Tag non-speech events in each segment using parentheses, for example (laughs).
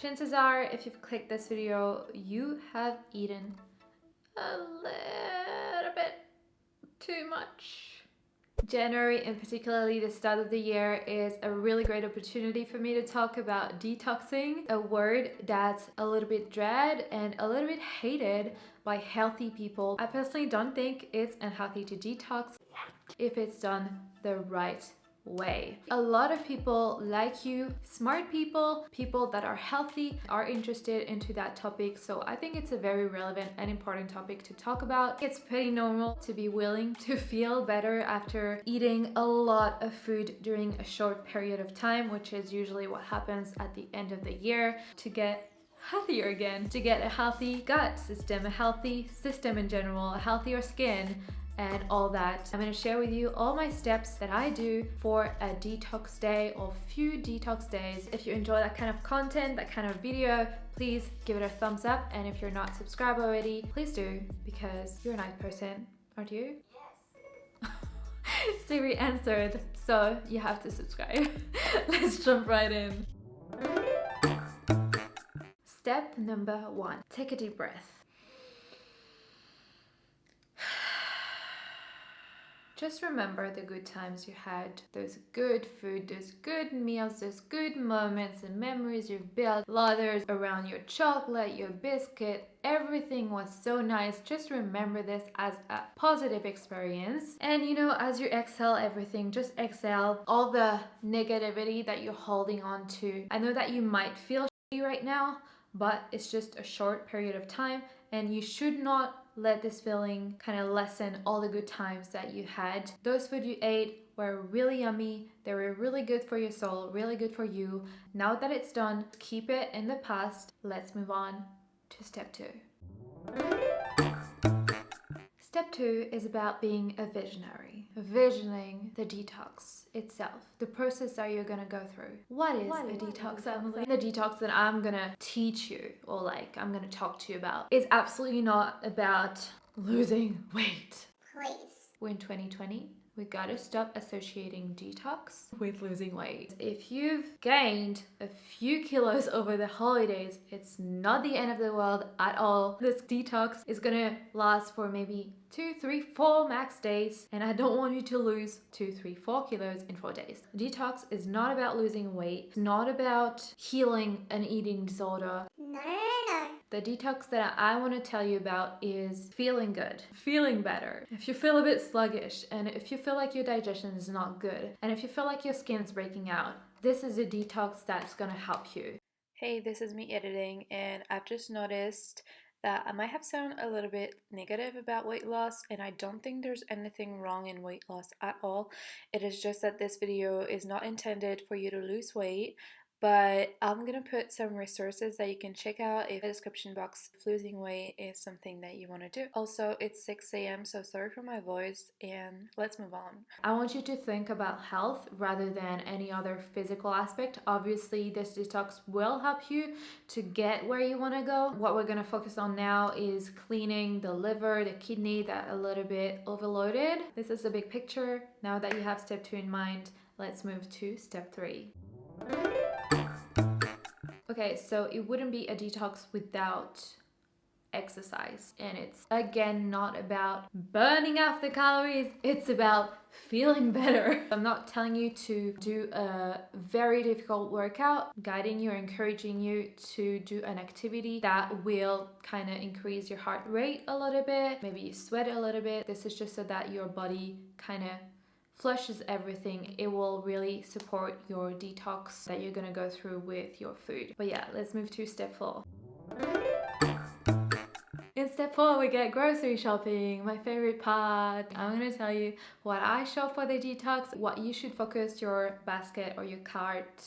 Chances are, if you've clicked this video, you have eaten a little bit too much. January and particularly the start of the year is a really great opportunity for me to talk about detoxing, a word that's a little bit dread and a little bit hated by healthy people. I personally don't think it's unhealthy to detox if it's done the right way. A lot of people like you, smart people, people that are healthy are interested into that topic. So I think it's a very relevant and important topic to talk about. It's pretty normal to be willing to feel better after eating a lot of food during a short period of time, which is usually what happens at the end of the year to get healthier again to get a healthy gut system a healthy system in general a healthier skin and all that. I'm gonna share with you all my steps that I do for a detox day or few detox days. If you enjoy that kind of content, that kind of video, please give it a thumbs up. And if you're not subscribed already, please do because you're a nice person, aren't you? Yes. (laughs) Siri answered, so you have to subscribe. (laughs) Let's jump right in. Step number one, take a deep breath. Just remember the good times you had, those good food, those good meals, those good moments and memories you've built, lathers around your chocolate, your biscuit, everything was so nice. Just remember this as a positive experience. And you know, as you exhale everything, just exhale all the negativity that you're holding on to. I know that you might feel right now, but it's just a short period of time and you should not let this feeling kind of lessen all the good times that you had. Those food you ate were really yummy, they were really good for your soul, really good for you. Now that it's done, keep it in the past. Let's move on to step two. Step two is about being a visionary, visioning the detox itself, the process that you're gonna go through. What is what a is detox, Emily? The detox that I'm gonna teach you or like I'm gonna talk to you about is absolutely not about losing (laughs) weight. Please. We're in 2020 we gotta stop associating detox with losing weight. If you've gained a few kilos over the holidays, it's not the end of the world at all. This detox is gonna last for maybe two, three, four max days, and I don't want you to lose two, three, four kilos in four days. Detox is not about losing weight, it's not about healing an eating disorder. The detox that I want to tell you about is feeling good, feeling better. If you feel a bit sluggish and if you feel like your digestion is not good and if you feel like your skin's breaking out, this is a detox that's going to help you. Hey, this is me editing and I've just noticed that I might have sounded a little bit negative about weight loss and I don't think there's anything wrong in weight loss at all. It is just that this video is not intended for you to lose weight but I'm gonna put some resources that you can check out if the description box if losing weight is something that you want to do. Also, it's 6 a.m. so sorry for my voice and let's move on. I want you to think about health rather than any other physical aspect. Obviously, this detox will help you to get where you want to go. What we're gonna focus on now is cleaning the liver, the kidney that a little bit overloaded. This is the big picture. Now that you have step two in mind, let's move to step three. Okay, so it wouldn't be a detox without exercise. And it's again not about burning off the calories it's about feeling better. (laughs) I'm not telling you to do a very difficult workout guiding you or encouraging you to do an activity that will kind of increase your heart rate a little bit maybe you sweat a little bit. This is just so that your body kind of flushes everything it will really support your detox that you're gonna go through with your food but yeah let's move to step four in step four, we get grocery shopping, my favorite part. I'm gonna tell you what I shop for the detox, what you should focus your basket or your cart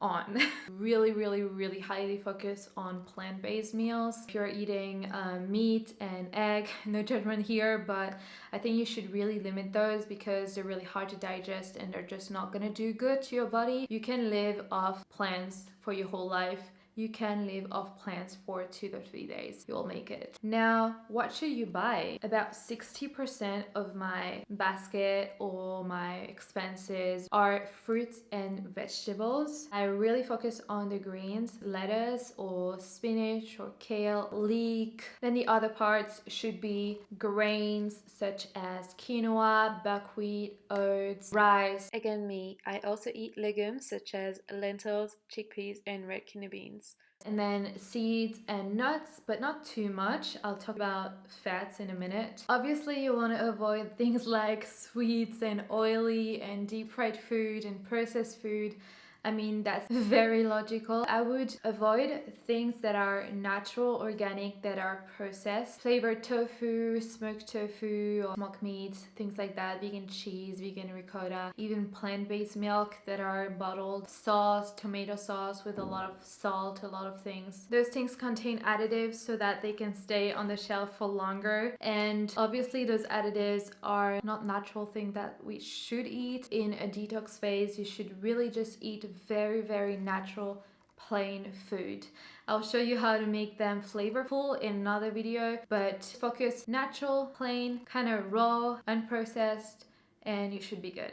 on. (laughs) really, really, really highly focus on plant-based meals. If you're eating um, meat and egg, (laughs) no judgment here, but I think you should really limit those because they're really hard to digest and they're just not gonna do good to your body. You can live off plants for your whole life you can live off plants for two to three days. You'll make it. Now, what should you buy? About 60% of my basket or my expenses are fruits and vegetables. I really focus on the greens, lettuce or spinach or kale, leek. Then the other parts should be grains such as quinoa, buckwheat, oats, rice. Again, me, I also eat legumes such as lentils, chickpeas, and red kidney beans. And then seeds and nuts, but not too much. I'll talk about fats in a minute. Obviously, you want to avoid things (laughs) like sweets and oily and deep fried food and processed food I mean, that's (laughs) very logical. I would avoid things that are natural, organic, that are processed. Flavored tofu, smoked tofu, or smoked meat, things like that. Vegan cheese, vegan ricotta, even plant-based milk that are bottled. Sauce, tomato sauce with a lot of salt, a lot of things. Those things contain additives so that they can stay on the shelf for longer. And obviously those additives are not natural things that we should eat. In a detox phase, you should really just eat very, very natural plain food. I'll show you how to make them flavorful in another video, but focus natural, plain, kind of raw, unprocessed, and you should be good.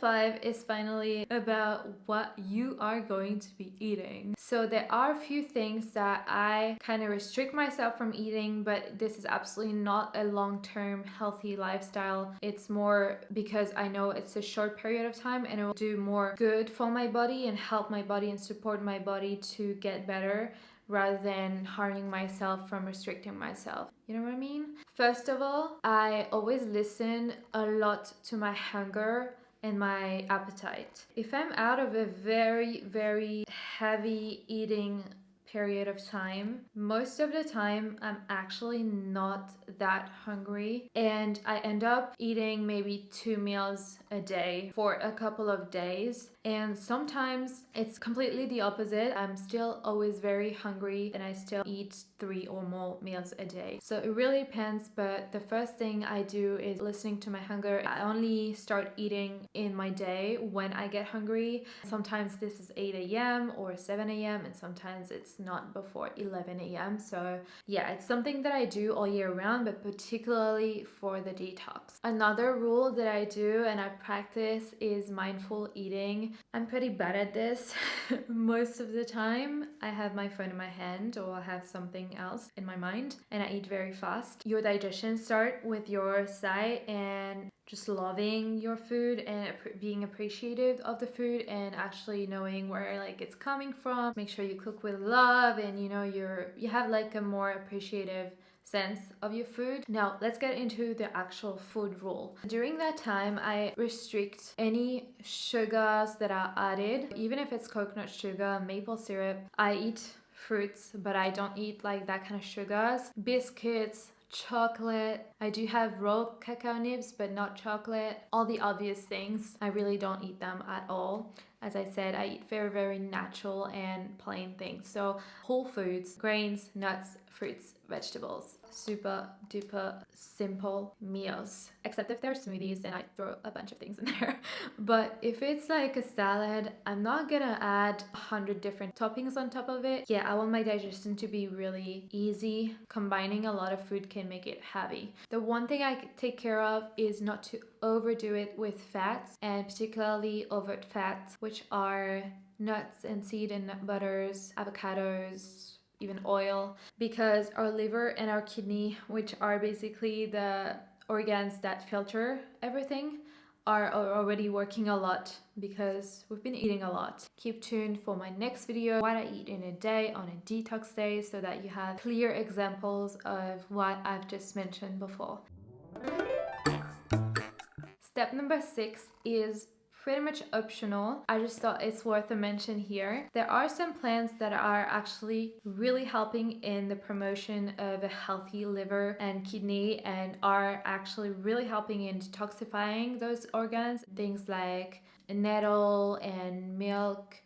Five is finally about what you are going to be eating. So there are a few things that I kind of restrict myself from eating, but this is absolutely not a long-term healthy lifestyle. It's more because I know it's a short period of time and it will do more good for my body and help my body and support my body to get better rather than harming myself from restricting myself. You know what I mean? First of all, I always listen a lot to my hunger and my appetite. If I'm out of a very, very heavy eating period of time. Most of the time, I'm actually not that hungry, and I end up eating maybe two meals a day for a couple of days. And sometimes it's completely the opposite. I'm still always very hungry and I still eat three or more meals a day. So it really depends, but the first thing I do is listening to my hunger. I only start eating in my day when I get hungry. Sometimes this is 8 a.m. or 7 a.m. and sometimes it's not before 11 a.m. So yeah, it's something that I do all year round, but particularly for the detox. Another rule that I do and I practice is mindful eating. I'm pretty bad at this (laughs) most of the time. I have my phone in my hand or I have something else in my mind and I eat very fast. Your digestion start with your sight and just loving your food and being appreciative of the food and actually knowing where like it's coming from. Make sure you cook with love and you know you're you have like a more appreciative sense of your food. Now let's get into the actual food rule. During that time I restrict any sugars that are added even if it's coconut sugar, maple syrup. I eat fruits but I don't eat like that kind of sugars. Biscuits, chocolate. I do have raw cacao nibs, but not chocolate. All the obvious things, I really don't eat them at all. As I said, I eat very, very natural and plain things. So whole foods, grains, nuts, fruits, vegetables. Super duper simple meals. Except if they're smoothies, then I throw a bunch of things in (laughs) there. but if it's like a salad, I'm not gonna add a hundred different toppings on top of it. Yeah, I want my digestion to be really easy. Combining a lot of food can make it heavy. The one thing I take care of is not to overdo it with fats and particularly overt fats, which are nuts and seed and nut butters, avocados, even oil, because our liver and our kidney, which are basically the organs that filter everything, are already working a lot because we've been eating a lot. Keep tuned for my next video, what I eat in a day on a detox day so that you have clear examples of what I've just mentioned before. Step number six is pretty much optional. I just thought it's worth a mention here. There are some plants that are actually really helping in the promotion of a healthy liver and kidney and are actually really helping in detoxifying those organs. Things like nettle and milk,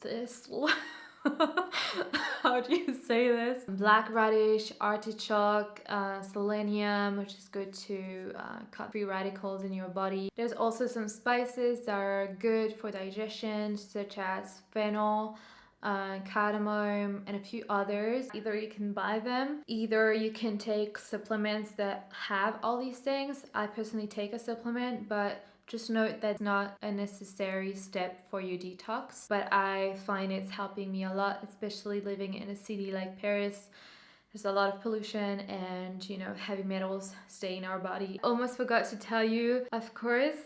thistle. (laughs) (laughs) how do you say this? Black radish, artichoke, uh, selenium, which is good to uh, cut free radicals in your body. There's also some spices that are good for digestion, such as fennel. Uh, cardamom and a few others either you can buy them either you can take supplements that have all these things i personally take a supplement but just note that's not a necessary step for your detox, but I find it's helping me a lot, especially living in a city like Paris. There's a lot of pollution and, you know, heavy metals stay in our body. Almost forgot to tell you, of course,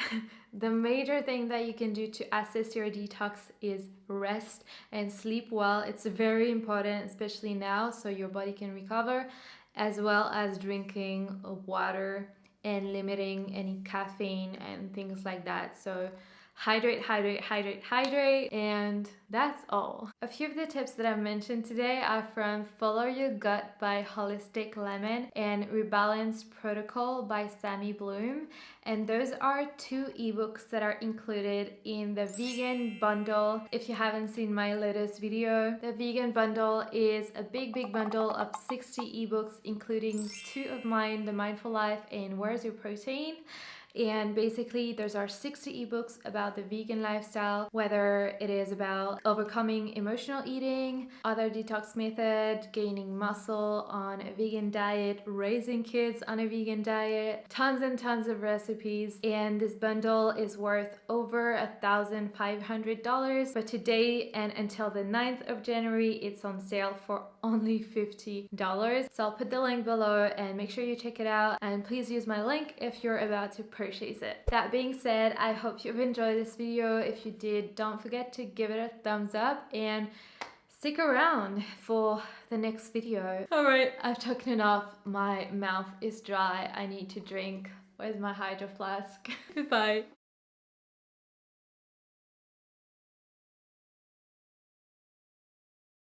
(laughs) the major thing that you can do to assist your detox is rest and sleep well. It's very important, especially now, so your body can recover, as well as drinking water and limiting any caffeine and things like that. So hydrate, hydrate, hydrate, hydrate, and that's all. A few of the tips that I've mentioned today are from Follow Your Gut by Holistic Lemon and Rebalance Protocol by Sammy Bloom. And those are two ebooks that are included in the vegan bundle. If you haven't seen my latest video, the vegan bundle is a big, big bundle of 60 ebooks, including two of mine, The Mindful Life and Where's Your Protein? And basically, there's our 60 ebooks about the vegan lifestyle, whether it is about overcoming emotional eating, other detox method, gaining muscle on a vegan diet, raising kids on a vegan diet, tons and tons of recipes. And this bundle is worth over a $1,500. But today and until the 9th of January, it's on sale for only $50. So I'll put the link below and make sure you check it out. And please use my link if you're about to purchase purchase it. That being said, I hope you've enjoyed this video. If you did, don't forget to give it a thumbs up and stick around for the next video. All right, I've talked enough. My mouth is dry. I need to drink. Where's my hydro flask? (laughs) Bye.